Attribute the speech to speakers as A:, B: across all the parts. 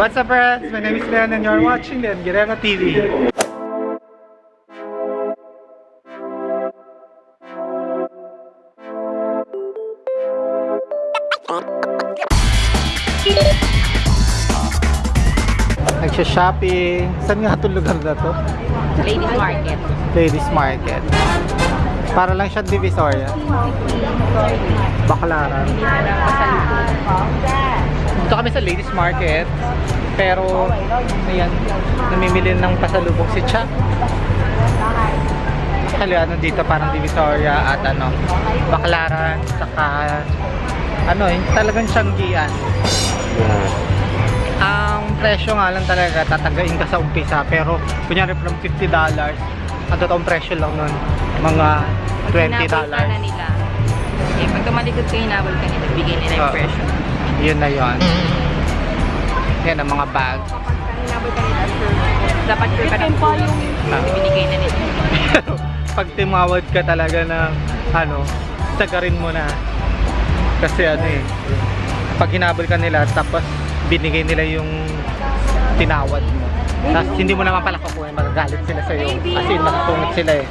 A: What's up friends? My name is Leon and you're watching the Guerrero TV. Nagsha-shopping. Saan nga itong lugar na to?
B: Ladies Market.
A: Ladies Market. Para lang siya Divisoria. Baklaran. Dito kami sa Ladies Market. Pero, ayan, namimili ng pasalubong si Cha. Kaya ano dito parang Divisoria at ano, Baklaran, saka ano, yung talagang Tianggian. Ang presyo nga lang talaga tatagain ka sa umpisa pero kunyari from $50 ang totoong presyo lang nun mga $20
B: Hinabol ka na nila. Eh, pag tumalikod ka, hinabol ka nila. Bigay nila yung presyo.
A: yun na yun yan ang mga bag.
B: Dapat sure ka na. Yung
A: Ah.
B: binigay na nila.
A: pag timawad ka talaga na ano tagarin mo na. Kasi ano eh pag hinabol ka nila tapos binigay nila yung tinawad mo. Tapos hindi mo naman pala kukunin magagalit sila sa'yo. Kasi nakasungit sila eh.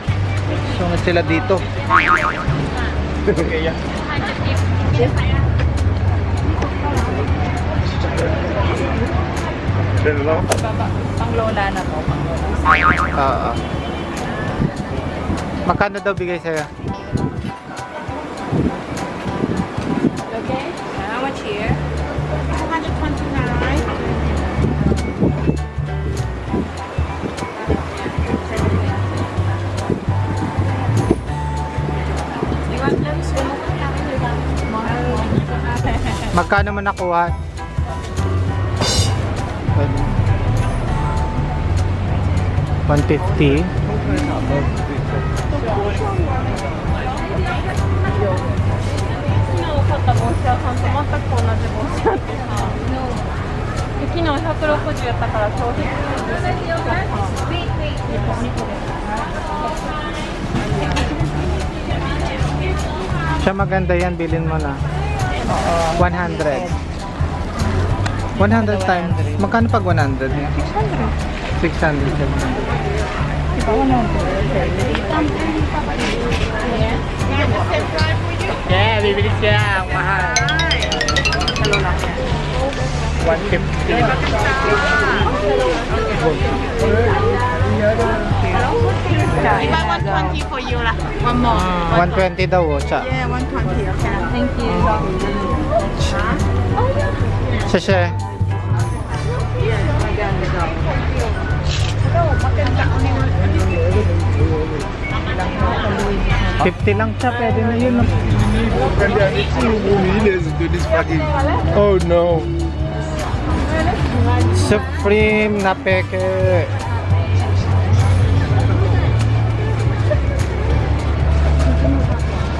A: Sungit sila dito. Okay, yeah.
B: Pang lola na to. Pang lola.
A: Oo. Magkano daw bigay sa'yo?
B: Okay. How much here? 229.
A: Magkano mo nakuha? One fifty.
B: Wait, wait. 昨日160やったから消費
A: Siya maganda yan, bilhin mo na. 100. 100 times. Magkano pag 100? 600. 600. 700. Diba 100? Yeah, bibili siya. Mahal. Hello lang. 150.
B: If I want 20 for you lah. One more.
A: 120 daw, siya.
B: Yeah, 120. Okay. Thank you.
A: 谢谢。50 lang siya, pwede na yun. And there are 18 millions into.
C: Oh no!
A: Supreme na peke!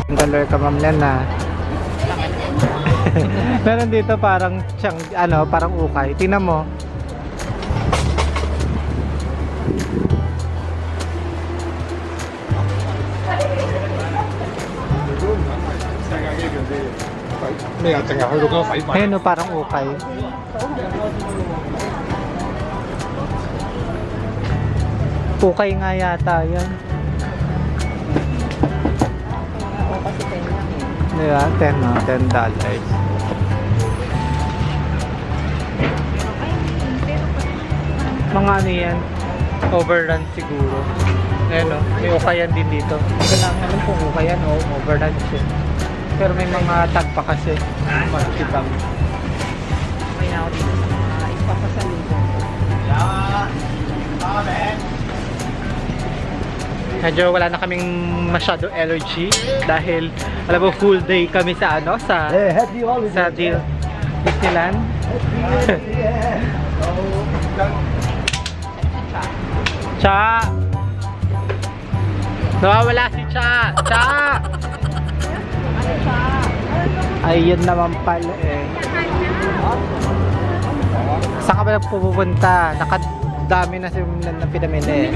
A: Dollar ka ma'am yan na. Ah. Meron dito parang siyang, ano, parang ukay. Tingnan mo. Ayun o, parang ukay. Ukay nga yata yan. Di ba? 10 no? 10 dollars. Mga ano yan? Overrun siguro. Ayan o, may ukayan din dito. Hindi ko lang alam kung ukayan o overrun siya. Pero may mga tag pa kasi. Makikita mo.
B: Okay na ako dito sa mga ipapasalubong.
A: Medyo wala na kaming masyado allergy dahil alam mo full day kami sa ano sa sa Di- Disneyland. Cha. Nawawala si Cha. Cha. Ayun naman pala eh. Saan ka ba pupunta? Nakadami na si na, na pinamili.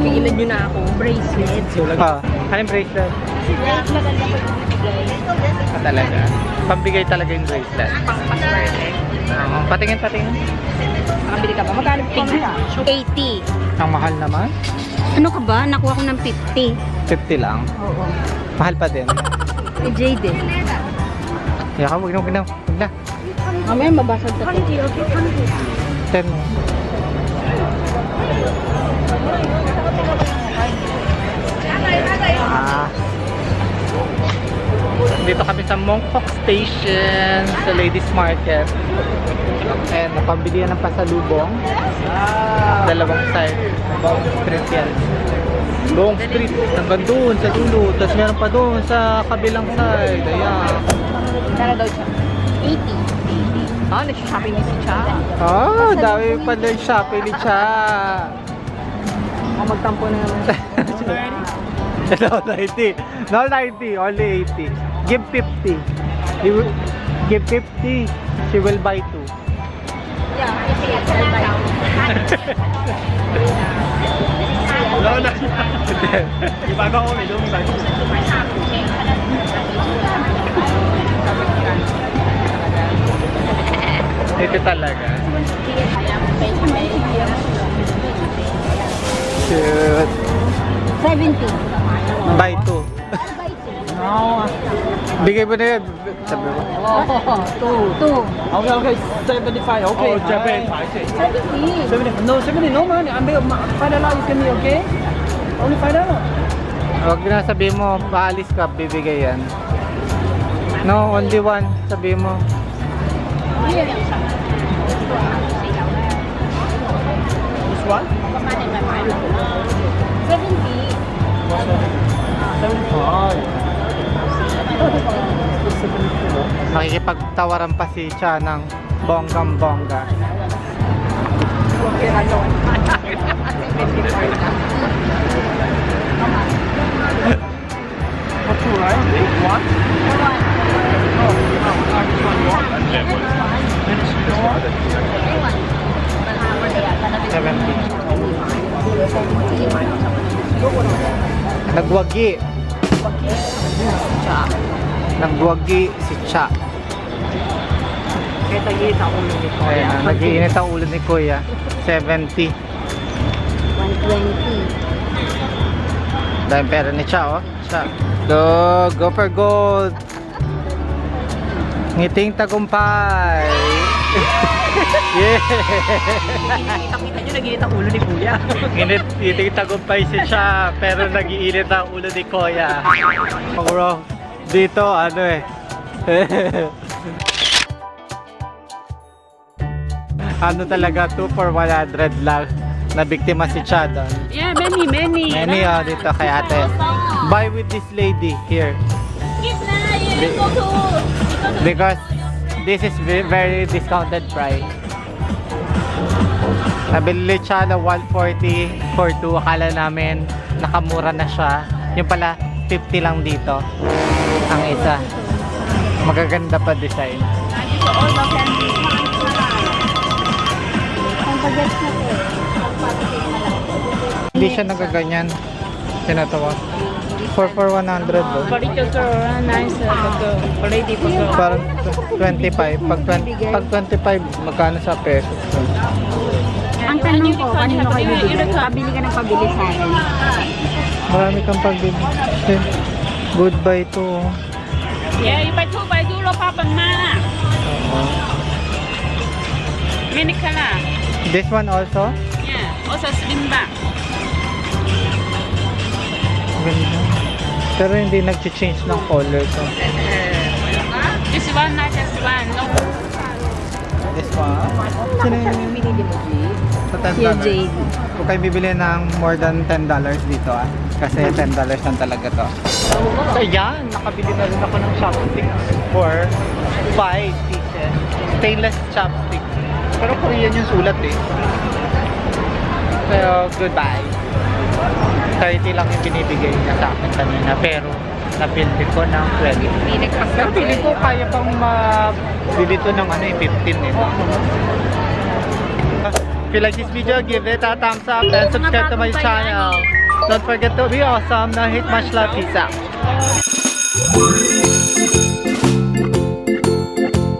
B: Pigilan nyo na ako. Bracelet.
A: Ah, anong bracelet? Ah, talaga. Pambigay talaga yung bracelet.
B: Pang paswerte.
A: Oo, patingin, patingin.
B: Nakabili ka ba? Magkano pig?
D: 80.
A: Ang mahal naman.
D: Ano ka ba? Nakuha ko ng 50.
A: 50 lang.
D: Oo.
A: Mahal pa din.
D: Kay Jade eh.
A: Kaya ka, huwag na, huwag na. Huwag na.
D: Mamaya mabasag ka.
A: 10 mo. Ah. Dito kami sa Mongkok Station sa Ladies Market. And napambili yan ng pasalubong. Dalawang side. Buong street yan. Buong street. Hanggang doon sa dulo. Tapos meron pa doon sa kabilang side. Ayan.
B: Kano daw siya?
D: 80.
B: Ah, nag-shopping ni si Cha.
A: Oh, dami pala yung Shopee ni Cha.
B: O magtampo na naman.
A: no, 90. No, 90. Only 80. Give 50. He will, give 50. She will buy two.
C: No, no. Iba ka kung ito, iba.
A: Ito talaga. Shoot.
D: 70.
A: Buy two.
B: No.
A: Bigay mo na yun. Sabi mo.
D: Two.
B: Okay, okay. 75. Okay.
C: Oh, Japan, I say.
B: 70. No, 70. No, man. I'm five dollar. You can me, okay? Only five dollar.
A: Huwag na sabihin mo, paalis ka, bibigay yan. No, only one. Sabihin mo.
C: This
A: Makikipagtawaran pa si Cha ng bonggang bongga.
B: Okay, I know.
C: Not two, right? One?
A: Seventy. Nagwagi. Nagwagi si Cha.
B: Kaya tagit ako ulo ni Kuya.
A: Ayan, na, nagiinit ang ulo ni Kuya. 70.
D: 120.
A: Dahil pera ni Cha, oh. Cha. Go, go for gold. Ngiting tagumpay. yeah.
B: Kita-kita nyo, naginit ang ulo ni Kuya.
A: Nginit, ngiting tagumpay si Cha, pero nagiinit ang ulo ni Kuya. Bro, dito, ano eh. ano talaga, 2 for 100 lang. Na biktima si Cha doon.
B: Yeah, many, many.
A: Many oh, dito kay ate. Buy with this lady here. Be- because this is ve- very discounted price. Nabili siya na 140 for 2. Akala namin nakamura na siya. Yung pala 50 lang dito. Ang isa. Magaganda pa design.
D: Ang pag-gets na po.
A: Hindi siya nagaganyan. Sinatawa. 4 for 100 do.
B: Quality sir, nice. Pag
A: Parang 25. Pag, 20, pag 25, magkano sa pesos?
D: Ang tanong ko, kanino kayo bibili? Pabili ka ng pabili sa akin.
A: Marami kang pagbili. Eh, Goodbye to. oh.
B: Yeah, you buy two, buy two, lo pa pang mana.
A: Oo.
B: Many color.
A: This one also?
B: Yeah, also slim back.
A: Ganda. Pero hindi nag-change ng color to.
B: This one, not just one. No.
A: This one?
D: Binili mo?
A: Sa $10.
D: Si Jade.
A: Kung kayo bibili ng more than $10 dito ah. Kasi $10 lang talaga to. So yan, nakabili na rin ako ng chopsticks for 5 pieces. Stainless chopsticks. Pero Korean yung sulat eh. So, goodbye. 30 lang yung binibigay niya sa akin kanina. Pero, napildi ko ng 20. Pero feeling ko kaya pang mabili to ng ano eh, 15 eh. If you like this video, give it a thumbs up and subscribe to my channel. Don't forget to be awesome. Now hit much love. Peace out.